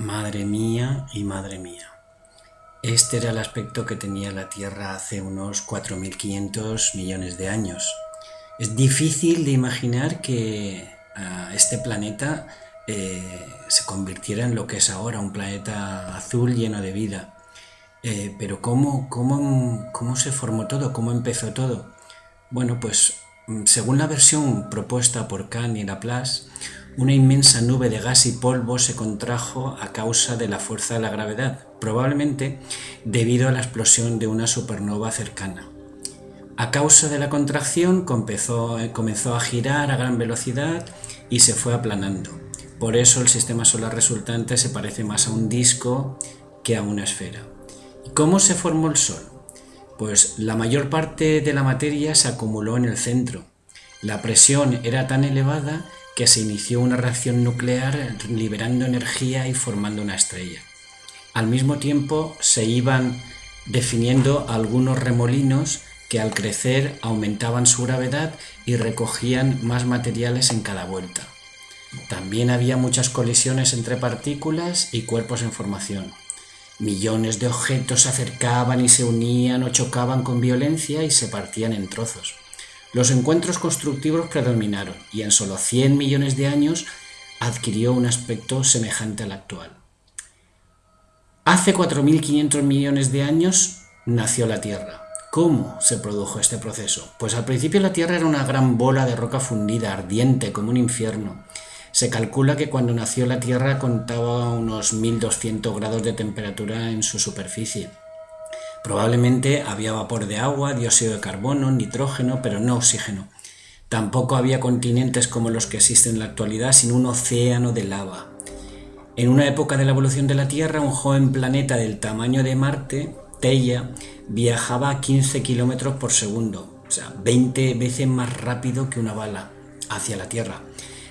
Madre mía y madre mía. Este era el aspecto que tenía la Tierra hace unos 4.500 millones de años. Es difícil de imaginar que uh, este planeta eh, se convirtiera en lo que es ahora, un planeta azul lleno de vida. Eh, pero ¿cómo, cómo, ¿cómo se formó todo? ¿Cómo empezó todo? Bueno, pues mm, según la versión propuesta por Kahn y Laplace, una inmensa nube de gas y polvo se contrajo a causa de la fuerza de la gravedad, probablemente debido a la explosión de una supernova cercana. A causa de la contracción comenzó, comenzó a girar a gran velocidad y se fue aplanando. Por eso el sistema solar resultante se parece más a un disco que a una esfera. ¿Cómo se formó el Sol? Pues la mayor parte de la materia se acumuló en el centro. La presión era tan elevada que se inició una reacción nuclear liberando energía y formando una estrella. Al mismo tiempo se iban definiendo algunos remolinos que al crecer aumentaban su gravedad y recogían más materiales en cada vuelta. También había muchas colisiones entre partículas y cuerpos en formación. Millones de objetos se acercaban y se unían o chocaban con violencia y se partían en trozos. Los encuentros constructivos predominaron y en solo 100 millones de años adquirió un aspecto semejante al actual. Hace 4.500 millones de años nació la Tierra. ¿Cómo se produjo este proceso? Pues al principio la Tierra era una gran bola de roca fundida, ardiente, como un infierno. Se calcula que cuando nació la Tierra contaba unos 1200 grados de temperatura en su superficie. Probablemente había vapor de agua, dióxido de carbono, nitrógeno, pero no oxígeno. Tampoco había continentes como los que existen en la actualidad, sino un océano de lava. En una época de la evolución de la Tierra, un joven planeta del tamaño de Marte, Teia, viajaba a 15 kilómetros por segundo, o sea, 20 veces más rápido que una bala, hacia la Tierra.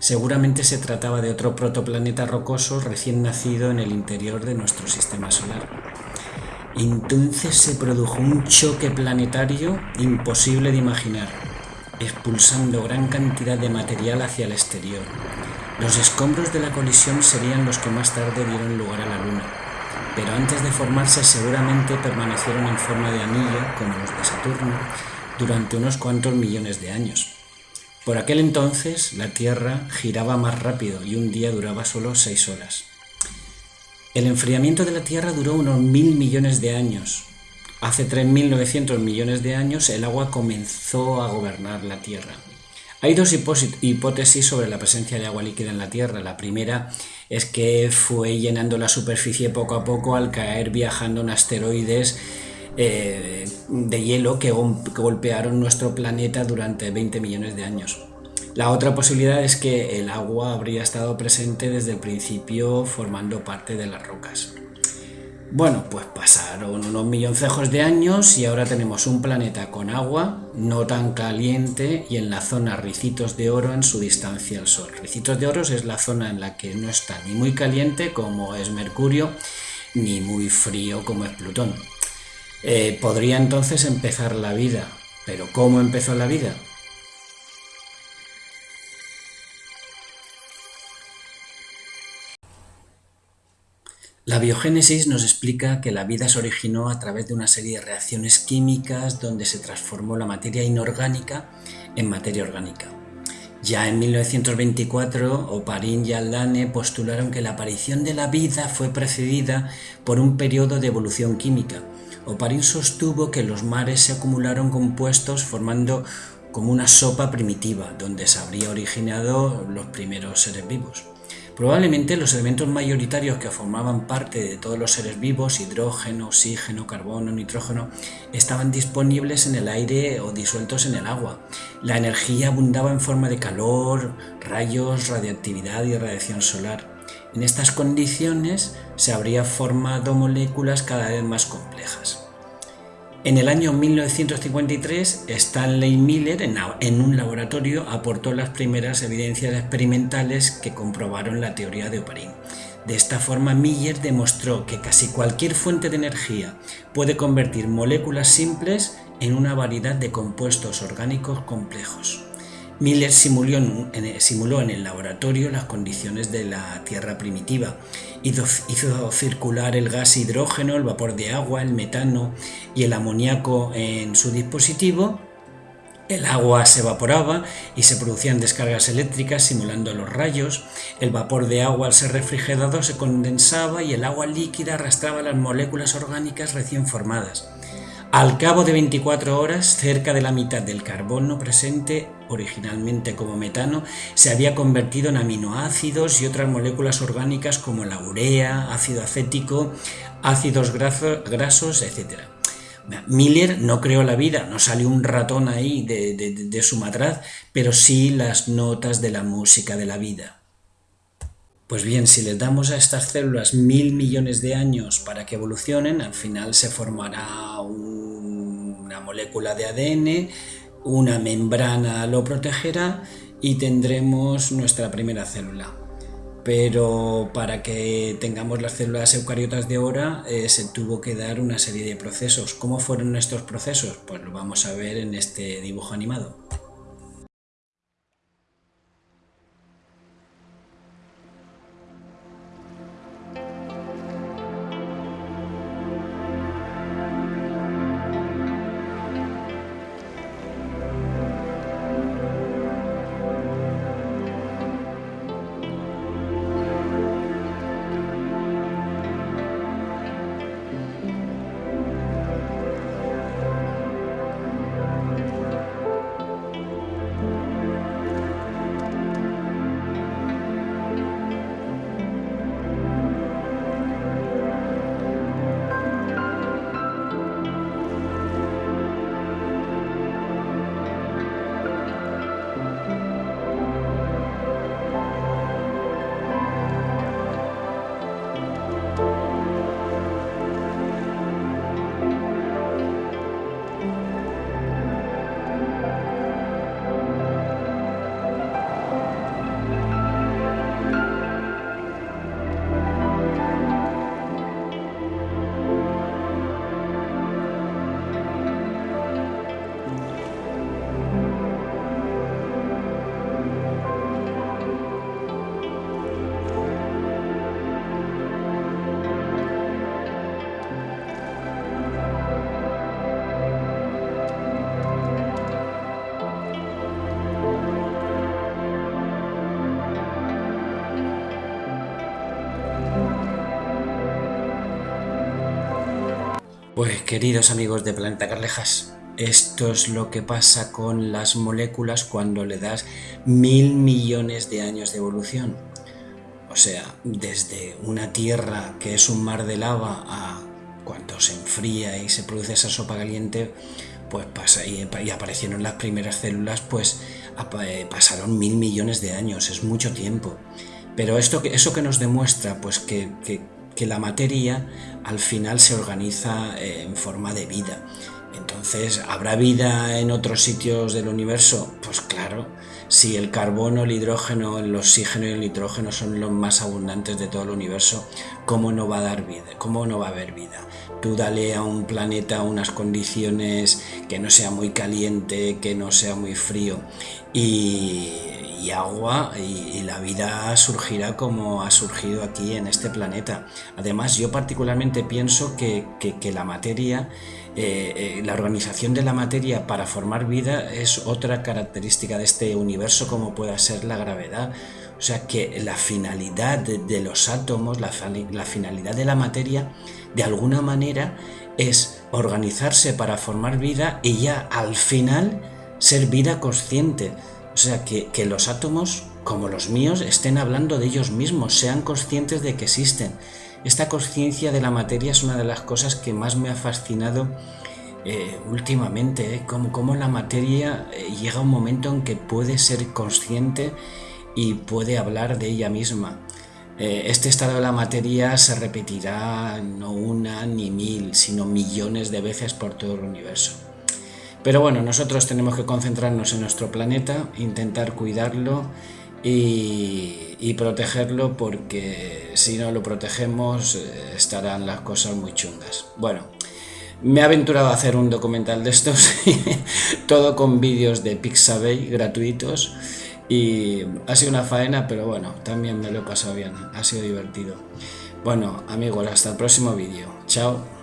Seguramente se trataba de otro protoplaneta rocoso recién nacido en el interior de nuestro sistema solar. Entonces se produjo un choque planetario imposible de imaginar, expulsando gran cantidad de material hacia el exterior. Los escombros de la colisión serían los que más tarde dieron lugar a la Luna, pero antes de formarse seguramente permanecieron en forma de anillo, como los de Saturno, durante unos cuantos millones de años. Por aquel entonces la Tierra giraba más rápido y un día duraba solo seis horas. El enfriamiento de la Tierra duró unos mil millones de años. Hace 3.900 millones de años el agua comenzó a gobernar la Tierra. Hay dos hipótesis sobre la presencia de agua líquida en la Tierra. La primera es que fue llenando la superficie poco a poco al caer viajando en asteroides eh, de hielo que golpearon nuestro planeta durante 20 millones de años. La otra posibilidad es que el agua habría estado presente desde el principio formando parte de las rocas. Bueno, pues pasaron unos milloncejos de años y ahora tenemos un planeta con agua, no tan caliente y en la zona Ricitos de Oro en su distancia al Sol. Ricitos de Oro es la zona en la que no está ni muy caliente como es Mercurio, ni muy frío como es Plutón. Eh, podría entonces empezar la vida, pero ¿cómo empezó la vida? La biogénesis nos explica que la vida se originó a través de una serie de reacciones químicas donde se transformó la materia inorgánica en materia orgánica. Ya en 1924, Oparin y Aldane postularon que la aparición de la vida fue precedida por un periodo de evolución química. Oparin sostuvo que los mares se acumularon compuestos formando como una sopa primitiva, donde se habría originado los primeros seres vivos. Probablemente los elementos mayoritarios que formaban parte de todos los seres vivos, hidrógeno, oxígeno, carbono, nitrógeno, estaban disponibles en el aire o disueltos en el agua. La energía abundaba en forma de calor, rayos, radiactividad y radiación solar. En estas condiciones se habrían formado moléculas cada vez más complejas. En el año 1953, Stanley Miller, en un laboratorio, aportó las primeras evidencias experimentales que comprobaron la teoría de Oparin. De esta forma, Miller demostró que casi cualquier fuente de energía puede convertir moléculas simples en una variedad de compuestos orgánicos complejos. Miller simuló en, el laboratorio las condiciones de la Tierra primitiva. Hizo, hizo, circular el gas hidrógeno, el vapor de agua, el metano y el amoníaco en su dispositivo. El agua se evaporaba y se producían descargas eléctricas simulando los rayos. El vapor de agua al ser refrigerado se condensaba y el agua líquida arrastraba las moléculas orgánicas recién formadas. Al cabo de 24 horas, cerca de la mitad del carbono presente, originalmente como metano, se había convertido en aminoácidos y otras moléculas orgánicas como la urea, ácido acético, ácidos grasos, etc. Miller no creó la vida, no salió un ratón ahí de, de su matraz, pero sí las notas de la música de la vida. Pues bien, si les damos a estas células mil millones de años para que evolucionen, al final se formará una molécula de ADN, una membrana lo protegerá y tendremos nuestra primera célula. Pero para que tengamos las células eucariotas de ahora eh, se tuvo que dar una serie de procesos. ¿Cómo fueron estos procesos? Pues lo vamos a ver en este dibujo animado. Pues queridos amigos de Planeta Carlejas, esto es lo que pasa con las moléculas cuando le das mil millones de años de evolución. O sea, desde una tierra que es un mar de lava a cuando se enfría y se produce esa sopa caliente, pues pasa y, aparecieron las primeras células, pues eh, pasaron mil millones de años, es mucho tiempo. Pero esto, eso que nos demuestra, pues que que la materia al final se organiza eh, en forma de vida. Entonces, ¿habrá vida en otros sitios del universo? Pues claro, si el carbono, el hidrógeno, el oxígeno y el nitrógeno son los más abundantes de todo el universo, ¿cómo no va a dar vida? ¿Cómo no va a haber vida? Tú dale a un planeta unas condiciones que no sea muy caliente, que no sea muy frío y, agua y, la vida surgirá como ha surgido aquí en este planeta. Además, yo particularmente pienso que, la materia, eh, eh, la organización de la materia para formar vida es otra característica de este universo como pueda ser la gravedad. O sea que la finalidad de, los átomos, la finalidad de la materia, de alguna manera es organizarse para formar vida y ya al final ser vida consciente. O sea, que, los átomos, como los míos, estén hablando de ellos mismos, sean conscientes de que existen. Esta conciencia de la materia es una de las cosas que más me ha fascinado eh, últimamente, ¿eh? Como, la materia eh, llega a un momento en que puede ser consciente y puede hablar de ella misma. este estado de la materia se repetirá no una ni mil, sino millones de veces por todo el universo. Pero bueno, nosotros tenemos que concentrarnos en nuestro planeta, intentar cuidarlo y, protegerlo porque si no lo protegemos eh, estarán las cosas muy chungas. Bueno, Me he aventurado a hacer un documental de estos, todo con vídeos de Pixabay gratuitos y ha sido una faena, pero bueno, también me lo he pasado bien, ha sido divertido. Bueno, amigos, hasta el próximo vídeo. Chao.